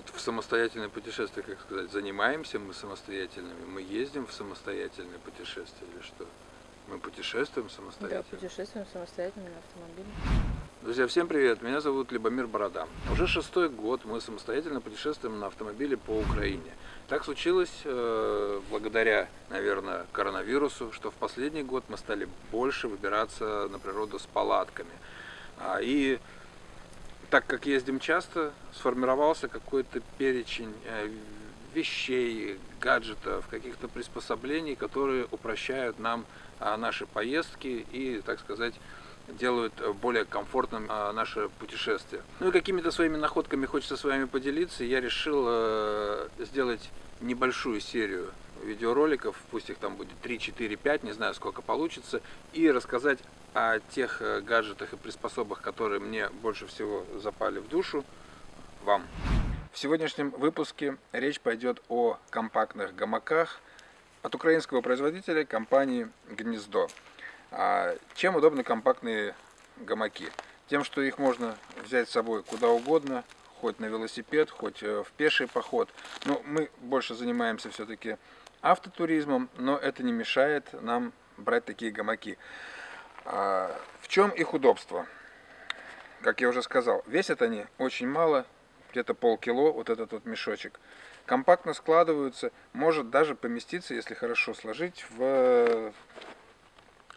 Вот в самостоятельное путешествие, как сказать, занимаемся мы самостоятельными, мы ездим в самостоятельное путешествие или что? Мы путешествуем самостоятельно? Да, путешествуем самостоятельно на автомобиле. Друзья, всем привет! Меня зовут Любомир Борода. Уже шестой год мы самостоятельно путешествуем на автомобиле по Украине. Так случилось э, благодаря, наверное, коронавирусу, что в последний год мы стали больше выбираться на природу с палатками. А, и так как ездим часто, сформировался какой-то перечень э, вещей, гаджетов, каких-то приспособлений, которые упрощают нам а, наши поездки и, так сказать, делают более комфортным а, наше путешествие. Ну и какими-то своими находками хочется с вами поделиться. Я решил э, сделать небольшую серию видеороликов, пусть их там будет 3, 4, 5, не знаю сколько получится, и рассказать о тех э, гаджетах и приспособах, которые мне больше всего запали в душу, вам. В сегодняшнем выпуске речь пойдет о компактных гамаках от украинского производителя компании «Гнездо». А чем удобны компактные гамаки? Тем, что их можно взять с собой куда угодно, хоть на велосипед, хоть э, в пеший поход. Но мы больше занимаемся все-таки автотуризмом, но это не мешает нам брать такие гамаки. А, в чем их удобство? Как я уже сказал, весят они очень мало, где-то полкило, вот этот вот мешочек. Компактно складываются, может даже поместиться, если хорошо сложить, в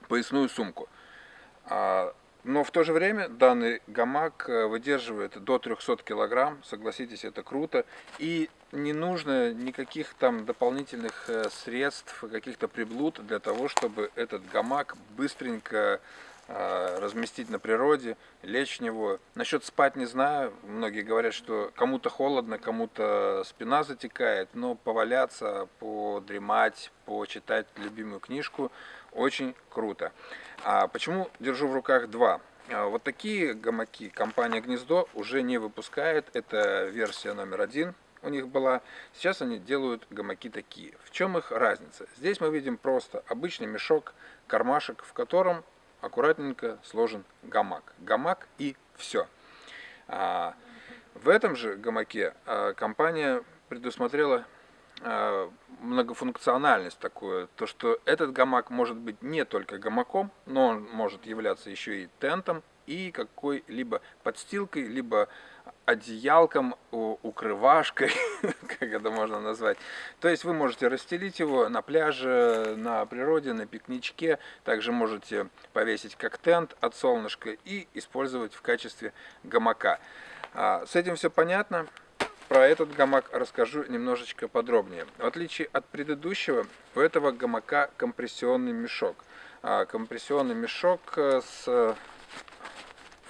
поясную сумку. А, но в то же время данный гамак э, выдерживает до 300 килограмм, согласитесь, это круто. И не нужно никаких там дополнительных э, средств, каких-то приблуд для того, чтобы этот гамак быстренько э, разместить на природе, лечь в него. Насчет спать не знаю, многие говорят, что кому-то холодно, кому-то спина затекает, но поваляться, подремать, почитать любимую книжку очень круто. А почему держу в руках два? А, вот такие гамаки компания Гнездо уже не выпускает. Это версия номер один у них была. Сейчас они делают гамаки такие. В чем их разница? Здесь мы видим просто обычный мешок, кармашек, в котором аккуратненько сложен гамак. Гамак и все. А в этом же гамаке а, компания предусмотрела Э, многофункциональность такую, то что этот гамак может быть не только гамаком, но он может являться еще и тентом и какой-либо подстилкой, либо одеялком, укрывашкой, как это можно назвать. То есть вы можете расстелить его на пляже, на природе, на пикничке. Также можете повесить как тент от солнышка и использовать в качестве гамака. А, с этим все понятно. Про этот гамак расскажу немножечко подробнее. В отличие от предыдущего, у этого гамака компрессионный мешок. А, компрессионный мешок э, с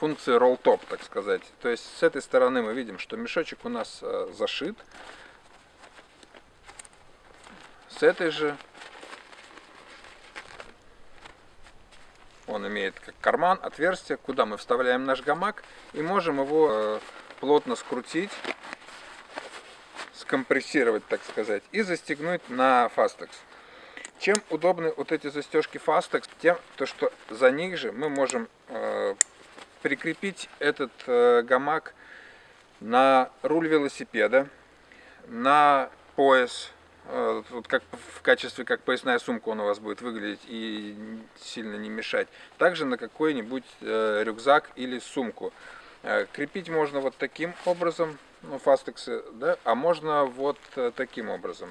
функцией roll top, так сказать. То есть с этой стороны мы видим, что мешочек у нас э, зашит. С этой же он имеет как карман, отверстие, куда мы вставляем наш гамак и можем его э, плотно скрутить скомпрессировать, так сказать, и застегнуть на Fastex. Чем удобны вот эти застежки Fastex? Тем, то, что за них же мы можем э, прикрепить этот э, гамак на руль велосипеда, на пояс, э, вот как в качестве как поясная сумка он у вас будет выглядеть и сильно не мешать. Также на какой-нибудь э, рюкзак или сумку. Крепить можно вот таким образом ну, фастексы, да, а можно вот таким образом.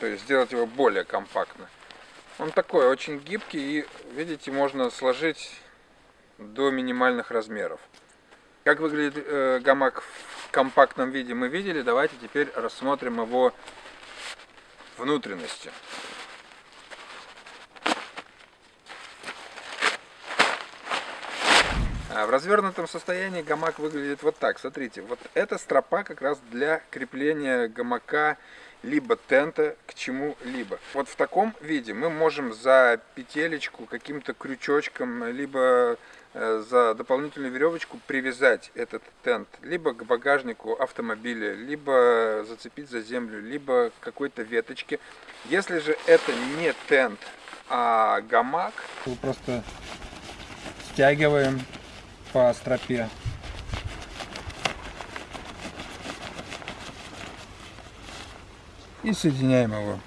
То есть сделать его более компактно. Он такой очень гибкий и, видите, можно сложить до минимальных размеров. Как выглядит э, гамак в компактном виде мы видели. Давайте теперь рассмотрим его внутренности. А в развернутом состоянии гамак выглядит вот так. Смотрите, вот эта стропа как раз для крепления гамака либо тента к чему-либо. Вот в таком виде мы можем за петелечку, каким-то крючочком, либо э, за дополнительную веревочку привязать этот тент либо к багажнику автомобиля, либо зацепить за землю, либо какой-то веточке. Если же это не тент, а гамак, мы просто стягиваем по стропе и соединяем его.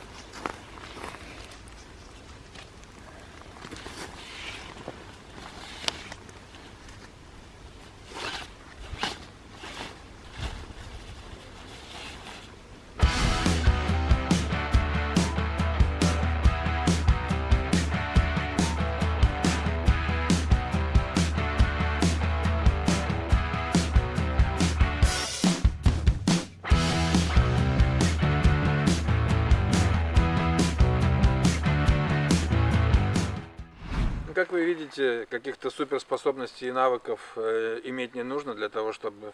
Как вы видите, каких-то суперспособностей и навыков э, иметь не нужно для того, чтобы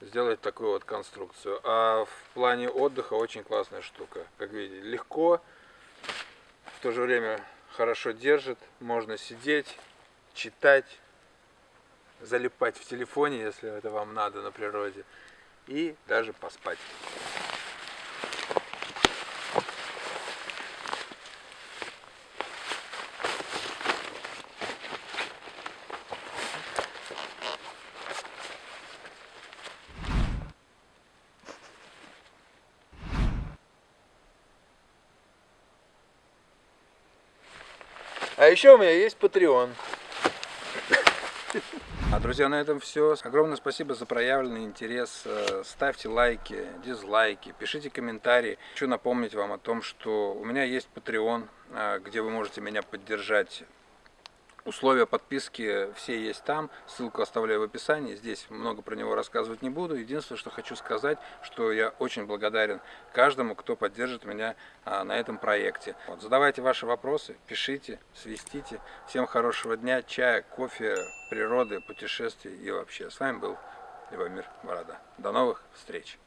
сделать такую вот конструкцию. А в плане отдыха очень классная штука. Как видите, легко, в то же время хорошо держит, можно сидеть, читать, залипать в телефоне, если это вам надо на природе, и даже поспать. А еще у меня есть Patreon. А, друзья, на этом все. Огромное спасибо за проявленный интерес. Э, Ставьте лайки, дизлайки, пишите комментарии. Хочу напомнить вам о том, что у меня есть Patreon, э, где вы можете меня поддержать. Условия подписки все есть там, ссылку оставляю в описании, здесь много про него рассказывать не буду. Единственное, что хочу сказать, что я очень благодарен каждому, кто поддержит меня а, на этом проекте. Вот, задавайте ваши вопросы, пишите, свистите. Всем хорошего дня, чая, кофе, природы, путешествий и вообще. С вами был Любомир Борода. До новых встреч!